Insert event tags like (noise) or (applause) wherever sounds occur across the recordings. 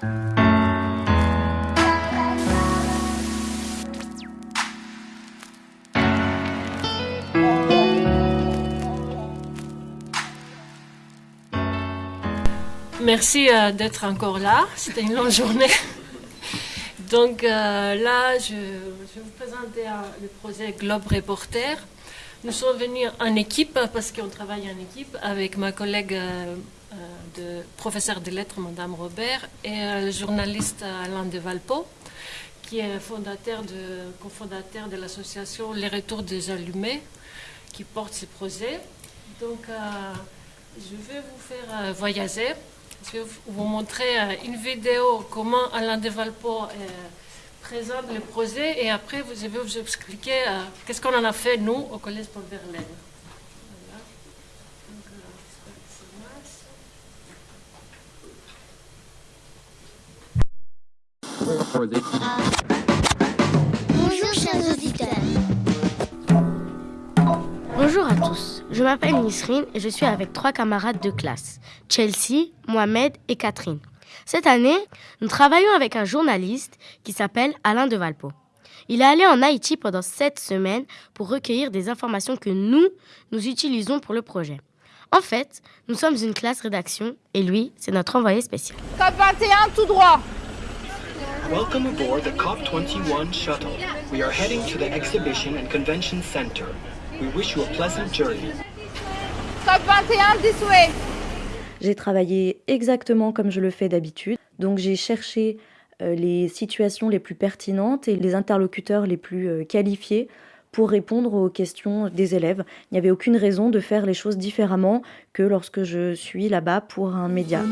Merci euh, d'être encore là. C'était une longue journée. (laughs) Donc euh, là, je, vais vous présenter euh, le projet Globe Reporter. Nous sommes venus en équipe parce qu'on travaille en équipe avec ma collègue de professeur de lettres, Madame Robert, et le journaliste Alain de Valpo, qui est fondateur de, cofondateur de l'association Les Retours des Allumés, qui porte ce projet. Donc, je vais vous faire voyager je vais vous montrer euh, une vidéo comment Alain de Valpo euh, présente le projet et après je vais vous expliquer euh, qu'est-ce qu'on en a fait nous au Collège Paul Verlaine. Bonjour chers auditeurs. Bonjour à tous, je m'appelle Nisrine et je suis avec trois camarades de classe, Chelsea, Mohamed et Catherine. Cette année, nous travaillons avec un journaliste qui s'appelle Alain de Valpo. Il est allé en Haïti pendant sept semaines pour recueillir des informations que nous, nous utilisons pour le projet. En fait, nous sommes une classe rédaction et lui, c'est notre envoyé spécial. COP 21 tout droit. Welcome aboard the COP21 shuttle. We are heading to the Exhibition and Convention Center. We wish you a pleasant journey. Top 21 this way. J'ai travaillé exactement comme je le fais d'habitude. Donc j'ai cherché euh, les situations les plus pertinentes et les interlocuteurs les plus euh, qualifiés pour répondre aux questions des élèves. Il n'y avait aucune raison de faire les choses différemment que lorsque je suis là-bas pour un média.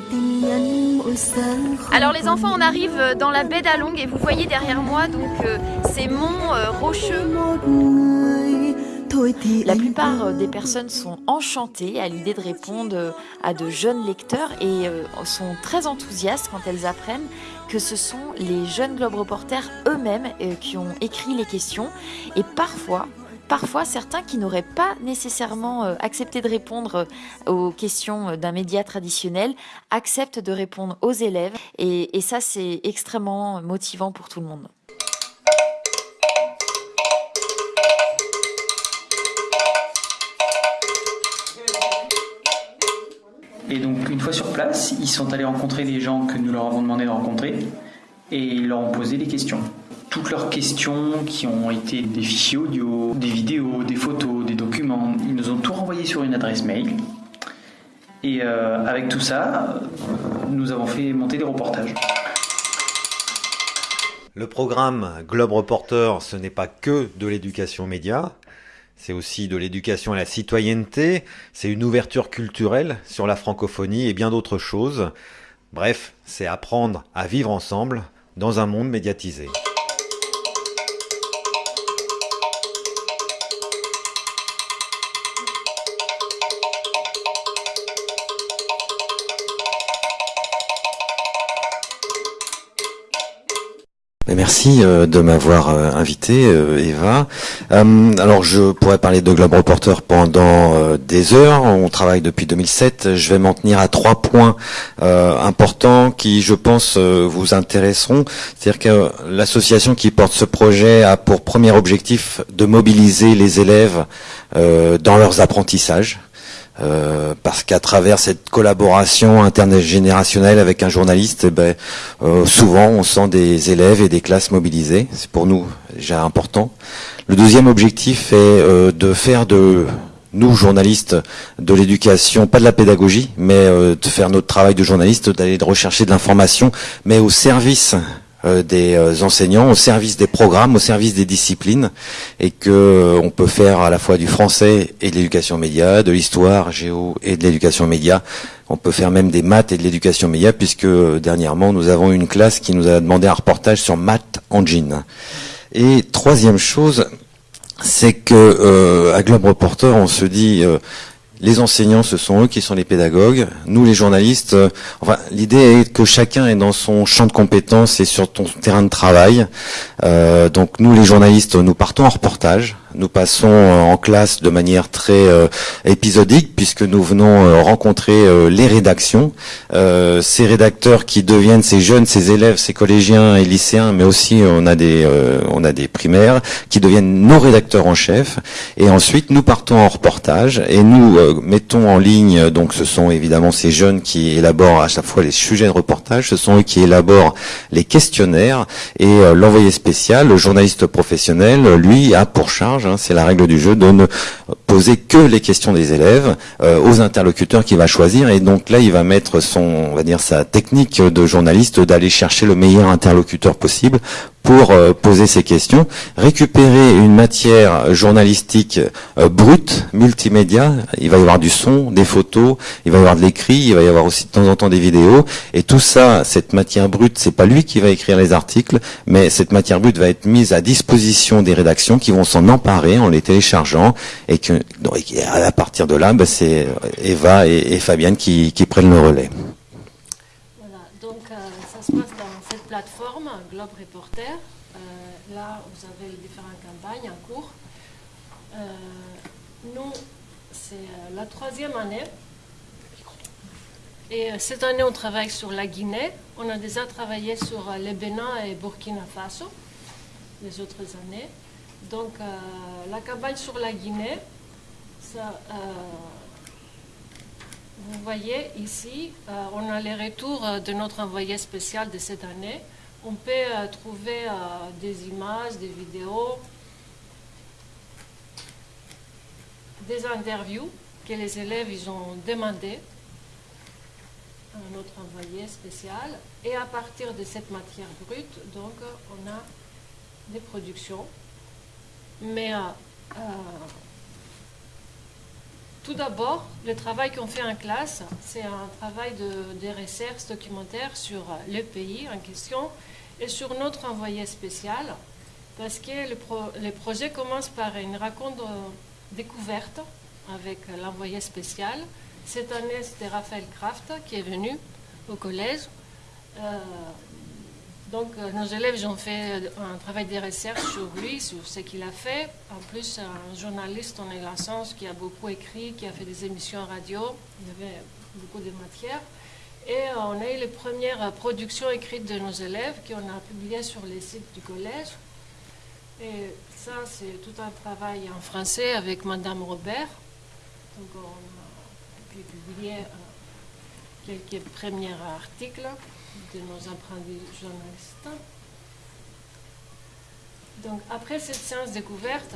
Alors les enfants, on arrive dans la baie d'Along et vous voyez derrière moi donc euh, ces monts rocheux. La plupart euh, des personnes sont enchantées à l'idée de répondre euh, à de jeunes lecteurs et euh, sont très enthousiastes quand elles apprennent que ce sont les jeunes Globe Reporters eux-mêmes qui ont écrit les questions et parfois parfois certains qui n'auraient pas nécessairement accepté de répondre aux questions d'un média traditionnel acceptent de répondre aux élèves et ça c'est extrêmement motivant pour tout le monde. Et donc, une fois sur place, ils sont allés rencontrer des gens que nous leur avons demandé de rencontrer et ils leur ont posé des questions. Toutes leurs questions qui ont été des fichiers audio, des vidéos, des photos, des documents, ils nous ont tout renvoyé sur une adresse mail. Et euh, avec tout ça, nous avons fait monter des reportages. Le programme Globe Reporter, ce n'est pas que de l'éducation média, c'est aussi de l'éducation à la citoyenneté, c'est une ouverture culturelle sur la francophonie et bien d'autres choses. Bref, c'est apprendre à vivre ensemble dans un monde médiatisé. Merci euh, de m'avoir euh, invité, euh, Eva. alors, je pourrais parler de Globe Reporter pendant des heures. On travaille depuis 2007. Je vais m'en tenir à trois points importants qui, je pense, vous intéresseront. C'est-à-dire que l'association qui porte ce projet a pour premier objectif de mobiliser les élèves dans leurs apprentissages. Euh, parce qu'à travers cette collaboration intergénérationnelle avec un journaliste, eh ben, euh, souvent on sent des élèves et des classes mobilisées. C'est pour nous déjà important. Le deuxième objectif est euh, de faire de nous, journalistes, de l'éducation, pas de la pédagogie, mais de faire notre travail de journaliste, d'aller rechercher de l'information, mais au service des euh, enseignants au service des programmes, au service des disciplines, et que euh, on peut faire à la fois du français et de l'éducation média, de l'histoire, géo et de l'éducation média. On peut faire même des maths et de l'éducation média, puisque dernièrement nous avons une classe qui nous a demandé un reportage sur maths engine. Et troisième chose, c'est que à Globe Reporter, on se dit les enseignants, ce sont eux qui sont les pédagogues. Nous, les journalistes, euh, enfin, l'idée est que chacun est dans son champ de compétences et sur ton terrain de travail. Euh, donc, nous, les journalistes, nous partons en reportage nous passons en classe de manière très épisodique puisque nous venons rencontrer les rédactions, ces rédacteurs qui deviennent ces jeunes, ces élèves, ces collégiens et lycéens, mais aussi on a des on a des primaires qui deviennent nos rédacteurs en chef. Et ensuite nous partons en reportage et nous mettons en ligne. Donc ce sont évidemment ces jeunes qui élaborent à chaque fois les sujets de reportage. Ce sont eux qui élaborent les questionnaires et l'envoyé spécial, le journaliste professionnel, lui a pour charge, hein, c'est la règle du jeu, de poser que les questions des élèves euh, aux interlocuteurs qu'il va choisir. Et donc là, il va mettre son, on va dire, sa technique de journaliste d'aller chercher le meilleur interlocuteur possible pour euh, poser ces questions, récupérer une matière journalistique euh, brute, multimédia. Il va y avoir du son, des photos, il va y avoir de l'écrit, il va y avoir aussi de temps en temps des vidéos. Et tout ça, cette matière brute, c'est pas lui qui va écrire les articles, mais cette matière brute va être mise à disposition des rédactions qui vont s'en emparer en les téléchargeant et que à partir de là, ben, c'est Eva et, Fabienne qui, prennent le relais. Globe Reporter. Euh, là, vous avez les différentes campagnes en cours. Euh, nous, c'est euh, la troisième année. Et cette année, on travaille sur la Guinée. On a déjà travaillé sur le Bénin et Burkina Faso les autres années. Donc, la campagne sur la Guinée, ça, vous voyez ici, on a les retours de notre envoyé spécial de cette année on peut euh, trouver euh, des images, des vidéos, des interviews que les élèves ils ont demandé à notre envoyé spécial. Et à partir de cette matière brute, donc, on a des productions. Mais euh, tout d'abord, le travail qu'on fait en classe, c'est un travail de, de recherche documentaire sur le pays en question et sur notre envoyé spécial, parce que le, projet commence par une raconte découverte avec l'envoyé spécial. Cette année, c'était Raphaël Kraft qui est venu au collège. Euh, donc, euh, nos élèves ont fait un travail de recherche sur lui, sur ce qu'il a fait. En plus, un journaliste en sens qui a beaucoup écrit, qui a fait des émissions radio. Il y avait beaucoup de matière. Et on a eu les premières productions écrites de nos élèves qu'on a publiées sur les sites du collège. Et ça, c'est tout un travail en français avec Madame Robert. Donc, on a publié euh, quelques premiers articles de nos apprentis journalistes. Donc, après cette séance découverte,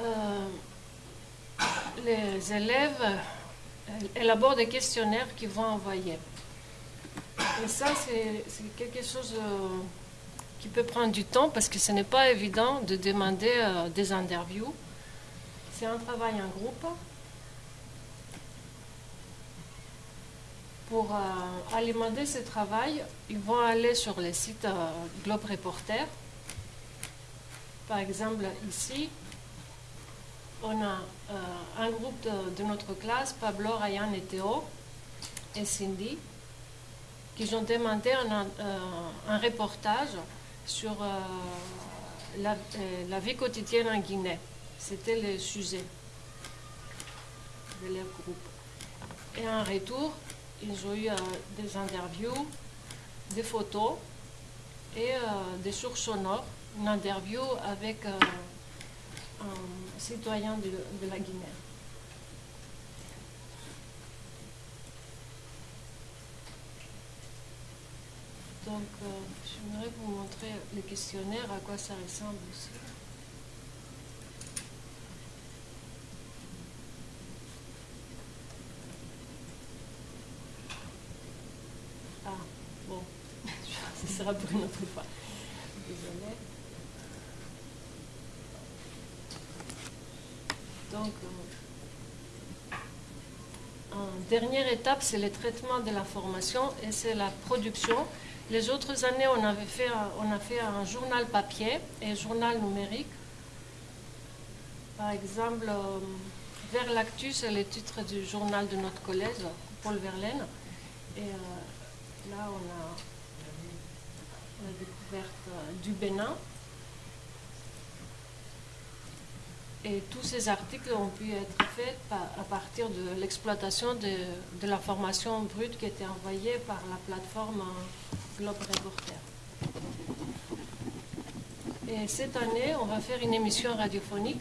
euh, les élèves élabore des questionnaires qu'ils vont envoyer. Et ça, c'est quelque chose euh, qui peut prendre du temps parce que ce n'est pas évident de demander euh, des interviews. C'est un travail en groupe. Pour euh, alimenter ce travail, ils vont aller sur le site Globe Reporter. Par exemple, ici, on a euh, un groupe de, notre classe, Pablo, Ryan et Théo, et Cindy, qui ont demandé un, euh, reportage sur euh, la, vie quotidienne en Guinée. C'était le sujet de leur groupe. Et en retour, ils ont eu des interviews, des photos et des sources sonores, une interview avec citoyen de, de la Guinée. Donc, euh, j'aimerais vous montrer le questionnaire, à quoi ça ressemble aussi. Ah, bon, ce pour une autre fois. Donc, euh, dernière étape, c'est le traitement de l'information et c'est la production. Les autres années, on, avait fait, on a fait un journal papier et un journal numérique. Par exemple, euh, Vers l'actu, c'est le titre du journal de notre collège, Paul Verlaine. Et euh, là, on a découverte du Bénin. Et tous ces articles ont pu être faits à partir de l'exploitation de, de l'information brute qui était envoyée par la plateforme Globe Reporter. Et cette année, on va faire une émission radiophonique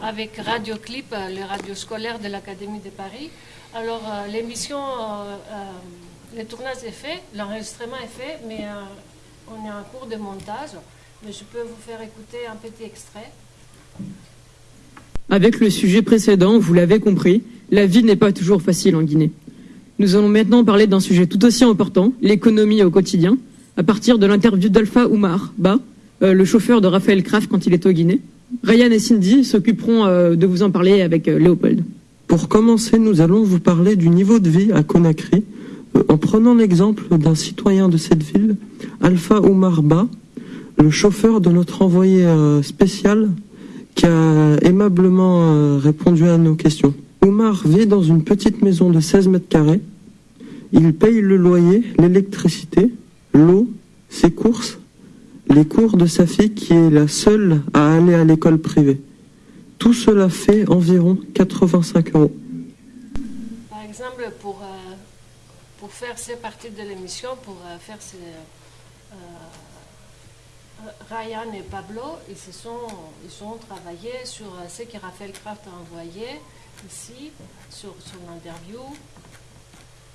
avec Radio Clip, le radio scolaire de l'Académie de Paris. Alors, euh, l'émission, euh, euh, le tournage est fait, l'enregistrement est fait, mais on est en cours de montage. Mais je peux vous faire écouter un petit extrait. Avec le sujet précédent, vous l'avez compris, la vie n'est pas toujours facile en Guinée. Nous allons maintenant parler d'un sujet tout aussi important, l'économie au quotidien, à partir de l'interview d'Alpha Oumar Ba, le chauffeur de Raphaël Kraft quand il est au Guinée. Ryan et Cindy s'occuperont de vous en parler avec Léopold. Pour commencer, nous allons vous parler du niveau de vie à Conakry, euh, en prenant l'exemple d'un citoyen de cette ville, Alpha Oumar Ba, le chauffeur de notre envoyé euh, spécial, qui a aimablement euh, répondu à nos questions. Oumar vit dans une petite maison de 16 mètres carrés. Il paye le loyer, l'électricité, l'eau, ses courses, les cours de sa fille qui est la seule à aller à l'école privée. Tout cela fait environ 85 euros. Par exemple, euh, pour faire ces parties de l'émission, pour euh, faire ces, euh, Ryan et Pablo, ils, se sont, ils ont travaillé sur ce que Raphaël Kraft a envoyé ici, sur son interview,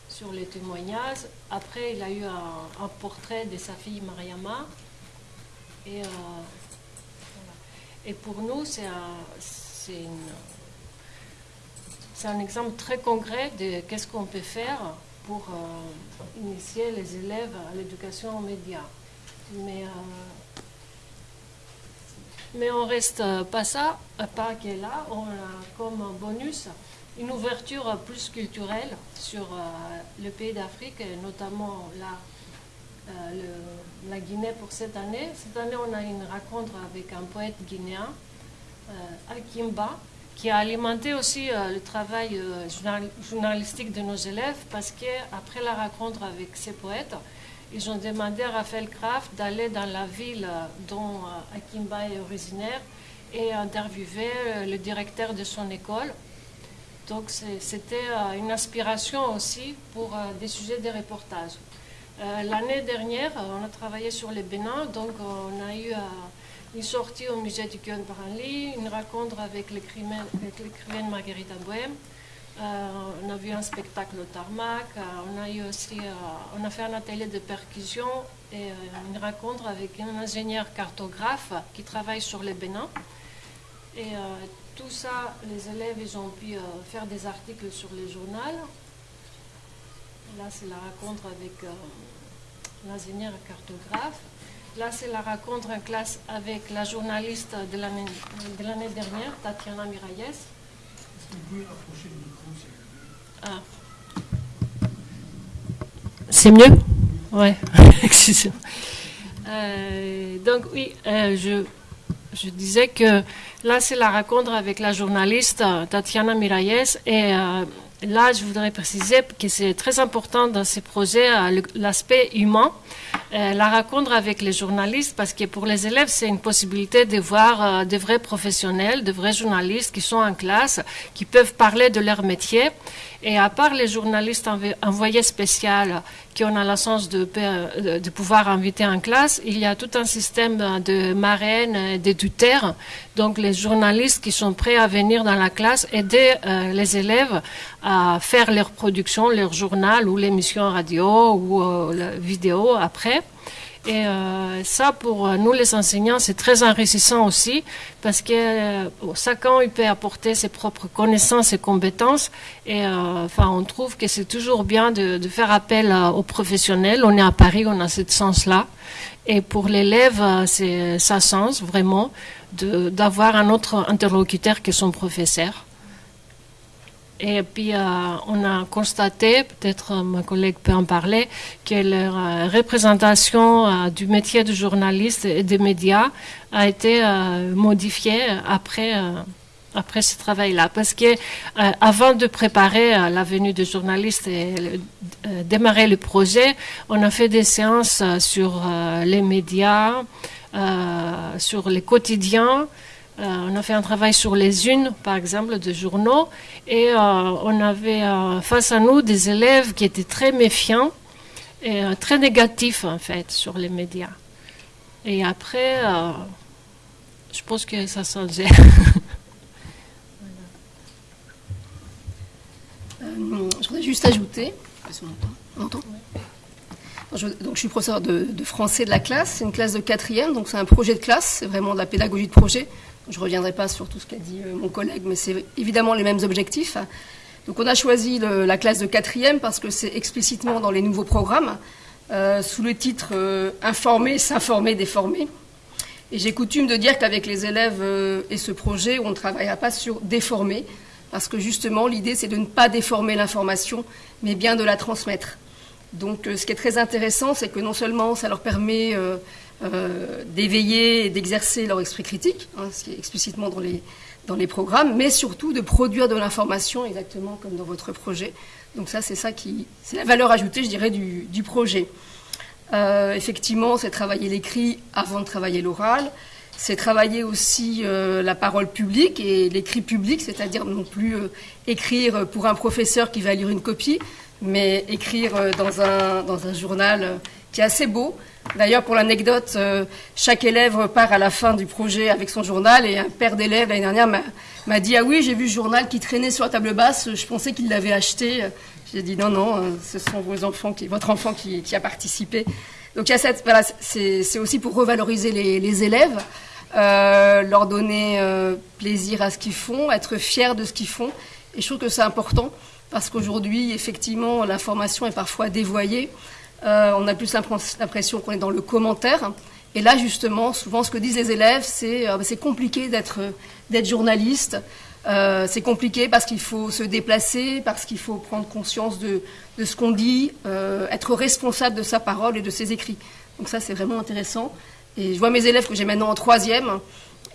sur les témoignages. Après, il a eu un, un portrait de sa fille Mariama. Et et pour nous, c'est un, exemple très concret de qu'est-ce qu'on peut faire pour euh, initier les élèves à l'éducation aux médias. Mais, euh, mais on reste pas ça, pas qu'elle là, on a comme bonus une ouverture plus culturelle sur euh, le pays d'Afrique, notamment là, la Guinée pour cette année. Cette année, on a une rencontre avec un poète guinéen, euh, Akimba, qui a alimenté aussi euh, le travail euh, journalistique de nos élèves parce qu'après la rencontre avec ces poètes, ils ont demandé à Raphaël Kraft d'aller dans la ville dont Akimba est originaire et interviewer le directeur de son école. Donc c'était une inspiration aussi pour des sujets de reportage. Euh, l'année dernière, on a travaillé sur les Bénin, donc on a eu euh, une sortie au musée du Guyon Branly, une rencontre avec l'écrivaine Marguerite Bohème. Euh, on a vu un spectacle au tarmac, on a eu aussi, on a fait un atelier de percussion et une rencontre avec un ingénieur cartographe qui travaille sur les Bénin. Et tout ça, les élèves, ils ont pu faire des articles sur les journaux. Là, c'est la rencontre avec euh, l'ingénieur cartographe. Là, c'est la rencontre en classe avec la journaliste de l'année dernière, Tatiana Miralles. Est-ce que vous pouvez rapprocher le micro, ah. C'est mieux? Ouais, (laughs) excusez-moi. Euh, donc, oui, euh, je, je disais que là, c'est la rencontre avec la journaliste Tatiana Miralles et Là, je voudrais préciser que c'est très important dans ces projets euh, l'aspect humain, euh, la rencontre avec les journalistes, parce que pour les élèves, c'est une possibilité de voir euh, de vrais professionnels, de vrais journalistes qui sont en classe, qui peuvent parler de leur métier. Et à part les journalistes envoyés spéciaux qui ont la chance de, pouvoir inviter en classe, il y a tout un système de marraines, de donc les journalistes qui sont prêts à venir dans la classe aider les élèves à faire leur production, leur journal ou l'émission radio ou euh, la vidéo après. Et euh, ça, pour nous les enseignants, c'est très enrichissant aussi parce que euh, chacun il peut apporter ses propres connaissances et compétences. Et enfin, on trouve que c'est toujours bien de, faire appel aux professionnels. On est à Paris, on a cette sens-là. Et pour l'élève, c'est ça sens vraiment d'avoir un autre interlocuteur que son professeur. Et puis, euh, on a constaté, peut-être euh, ma collègue peut en parler, que la euh, représentation du métier de journaliste et des médias a été modifiée après, après ce travail-là. Parce que avant de préparer la venue des journalistes et démarrer le projet, on a fait des séances sur les médias, sur les quotidiens, on a fait un travail sur les unes, par exemple, de journaux, et on avait face à nous des élèves qui étaient très méfiants et très négatifs, en fait, sur les médias. Et après, je pense que ça changeait. (laughs) je voudrais juste ajouter. Je, donc, je suis professeur de, français de la classe. C'est une classe de quatrième, donc c'est un projet de classe. C'est vraiment de la pédagogie de projet. Je ne reviendrai pas sur tout ce qu'a dit euh, mon collègue, mais c'est évidemment les mêmes objectifs. Donc, on a choisi la classe de quatrième parce que c'est explicitement dans les nouveaux programmes, euh, sous le titre euh, Informer, s'informer, déformer. Et j'ai coutume de dire qu'avec les élèves et ce projet, on ne travaillera pas sur déformer, parce que justement, l'idée, c'est de ne pas déformer l'information, mais bien de la transmettre. Donc, ce qui est très intéressant, c'est que non seulement ça leur permet euh, euh, d'éveiller et d'exercer leur esprit critique, hein, ce qui est explicitement dans les, dans les programmes, mais surtout de produire de l'information, exactement comme dans votre projet. Donc ça, c'est ça qui, c'est la valeur ajoutée, je dirais, du, du projet. effectivement, c'est travailler l'écrit avant de travailler l'oral. C'est travailler aussi la parole publique et l'écrit public, c'est-à-dire non plus écrire pour un professeur qui va lire une copie, mais écrire euh, dans un, dans un journal euh, qui est assez beau. D'ailleurs, pour l'anecdote, euh, chaque élève part à la fin du projet avec son journal et un père d'élève l'année dernière m'a dit Ah oui, j'ai vu le journal qui traînait sur la table basse, je pensais qu'il l'avait acheté. J'ai dit Non, non, ce sont vos enfants qui, votre enfant qui, a participé. Donc, voilà, c'est aussi pour revaloriser les, les élèves, euh, leur donner plaisir à ce qu'ils font, être fiers de ce qu'ils font. Et je trouve que c'est important parce qu'aujourd'hui, effectivement, l'information est parfois dévoyée. Euh, on a plus l'impression qu'on est dans le commentaire. Et là, justement, souvent, ce que disent les élèves, c'est euh, c'est compliqué d'être journaliste. Euh, c'est compliqué parce qu'il faut se déplacer, parce qu'il faut prendre conscience de, de ce qu'on dit, être responsable de sa parole et de ses écrits. Donc ça, c'est vraiment intéressant. Et je vois mes élèves que j'ai maintenant en troisième,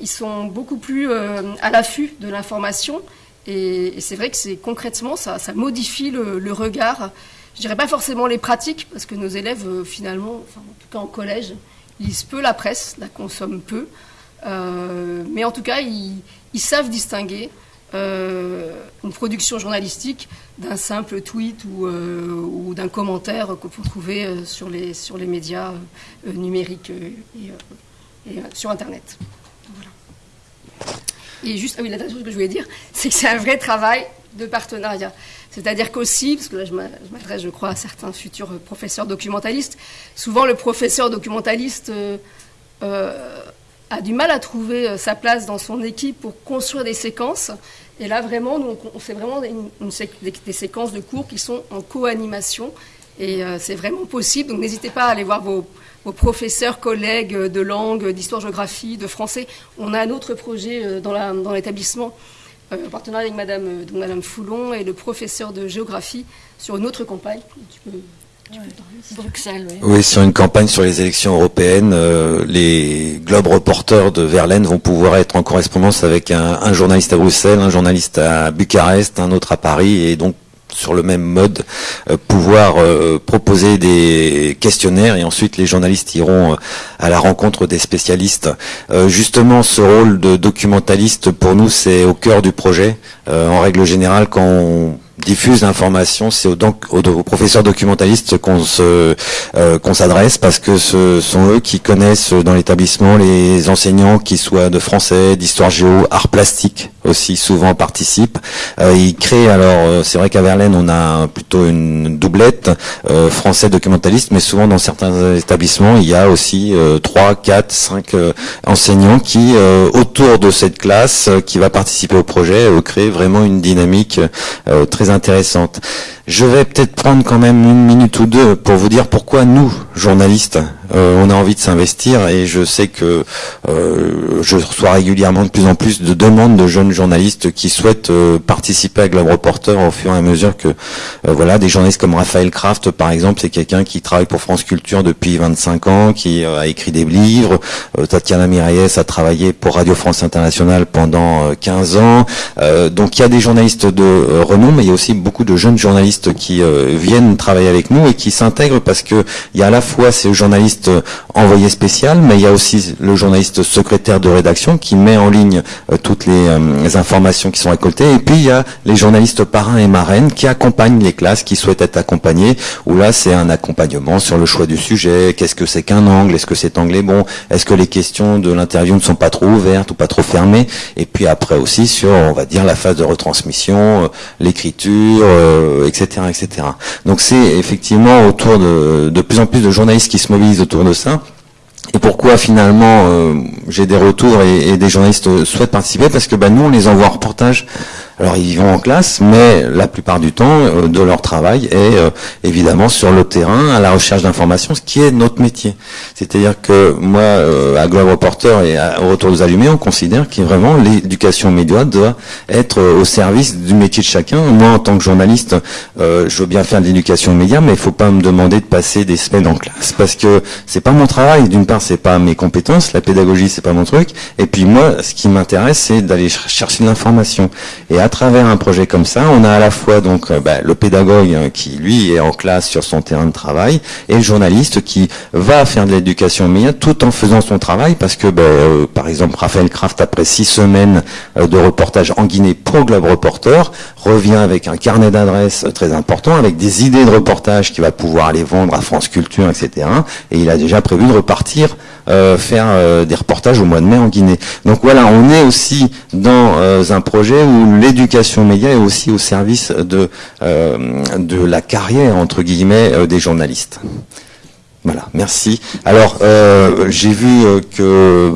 ils sont beaucoup plus à l'affût de l'information et, c'est vrai que c'est concrètement, ça, modifie le, regard. Je dirais pas forcément les pratiques, parce que nos élèves, euh, finalement, en tout cas en collège, lisent peu la presse, la consomment peu. Euh, mais en tout cas, ils, savent distinguer euh, une production journalistique d'un simple tweet ou, d'un commentaire qu'on peut trouver sur les, sur les médias numériques et, sur Internet. Et juste, ah oui, la dernière chose que je voulais dire, c'est que c'est un vrai travail de partenariat. C'est-à-dire qu'aussi, parce que là je m'adresse, je crois, à certains futurs professeurs documentalistes, souvent le professeur documentaliste euh, euh, a du mal à trouver euh, sa place dans son équipe pour construire des séquences. Et là, vraiment, nous, on fait vraiment des, séquences de cours qui sont en co-animation. Et c'est vraiment possible. Donc n'hésitez pas à aller voir vos professeurs, collègues de langue, d'histoire-géographie, de français. On a un autre projet dans l'établissement, en partenariat avec Madame, euh, Madame Foulon et le professeur de géographie sur une autre campagne. Bruxelles, oui. oui. sur une campagne sur les élections européennes, les Globe Reporters de Verlaine vont pouvoir être en correspondance avec un, un, journaliste à Bruxelles, un journaliste à Bucarest, un autre à Paris, et donc sur le même mode, euh, pouvoir euh, proposer des questionnaires et ensuite les journalistes iront euh, à la rencontre des spécialistes. justement, ce rôle de documentaliste, pour nous, c'est au cœur du projet. en règle générale, quand on diffuse l'information, c'est aux, aux, professeurs documentalistes qu'on se euh, qu'on s'adresse parce que ce sont eux qui connaissent dans l'établissement les enseignants qui soient de français, d'histoire géo, art plastique aussi souvent participent. Euh, ils créent alors euh, c'est vrai qu'à Verlaine on a plutôt une doublette euh, français documentaliste, mais souvent dans certains établissements il y a aussi trois, quatre, cinq enseignants qui autour de cette classe qui va participer au projet créent vraiment une dynamique très intéressante. Je vais peut-être prendre quand même une minute ou deux pour vous dire pourquoi nous, journalistes, on a envie de s'investir et je sais que euh, je reçois régulièrement de plus en plus de demandes de jeunes journalistes qui souhaitent euh, participer à Globe Reporter au fur et à mesure que voilà des journalistes comme Raphaël Kraft par exemple c'est quelqu'un qui travaille pour France Culture depuis 25 ans qui a écrit des livres. Tatiana Mirayes a travaillé pour Radio France Internationale pendant 15 ans. Donc il y a des journalistes de renom mais il y a aussi beaucoup de jeunes journalistes qui viennent travailler avec nous et qui s'intègrent parce que il y a à la fois ces journalistes journaliste envoyé spécial, mais il y a aussi le journaliste secrétaire de rédaction qui met en ligne toutes les, informations qui sont récoltées. Et puis il y a les journalistes parrains et marraines qui accompagnent les classes qui souhaitent être accompagnées, où là c'est un accompagnement sur le choix du sujet, qu'est-ce que c'est qu'un angle, est-ce que cet angle est bon, est-ce que les questions de l'interview ne sont pas trop ouvertes ou pas trop fermées, et puis après aussi sur, on va dire, la phase de retransmission, l'écriture, etc., etc. Donc c'est effectivement autour de, de plus en plus de journalistes qui se mobilisent autour de ça. Et pourquoi finalement euh, j'ai des retours et, des journalistes souhaitent participer? Parce que bah, nous on les envoie en reportage alors ils vont en classe, mais la plupart du temps euh, de leur travail est euh, évidemment sur le terrain, à la recherche d'informations, ce qui est notre métier. C'est-à-dire que moi, euh, à Globe Reporter et au Retour des Allumés, on considère que vraiment l'éducation média doit être au service du métier de chacun. Moi, en tant que journaliste, je veux bien faire de l'éducation média, mais il faut pas me demander de passer des semaines en classe parce que c'est pas mon travail. D'une part, c'est pas mes compétences, la pédagogie, c'est pas mon truc. Et puis moi, ce qui m'intéresse, c'est d'aller chercher de l'information. Et travers un projet comme ça, on a à la fois donc euh, bah, le pédagogue hein, qui lui est en classe sur son terrain de travail et le journaliste qui va faire de l'éducation média tout en faisant son travail parce que bah, euh, par exemple Raphaël Kraft après six semaines euh, de reportage en Guinée pour Globe Reporter revient avec un carnet d'adresses très important avec des idées de reportage qu'il va pouvoir aller vendre à France Culture etc. Et il a déjà prévu de repartir faire des reportages au mois de mai en Guinée. Donc voilà, on est aussi dans un projet où l'éducation média est aussi au service de, euh, de la carrière, entre guillemets, euh, des journalistes. Voilà, merci. Alors, euh, j'ai vu que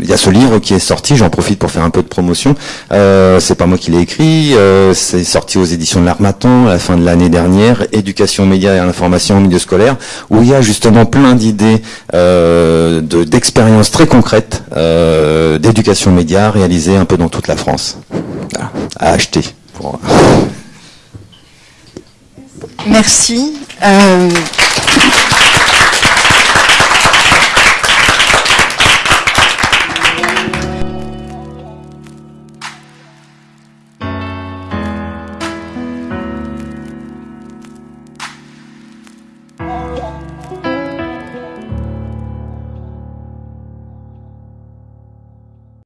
il y a ce livre qui est sorti. J'en profite pour faire un peu de promotion. Euh, c'est pas moi qui l'ai écrit. c'est sorti aux éditions de l'Armatan à la fin de l'année dernière. Éducation média et information au milieu scolaire, où il y a justement plein d'idées d'expériences très concrètes d'éducation média réalisées un peu dans toute la France à acheter. Merci. Euh,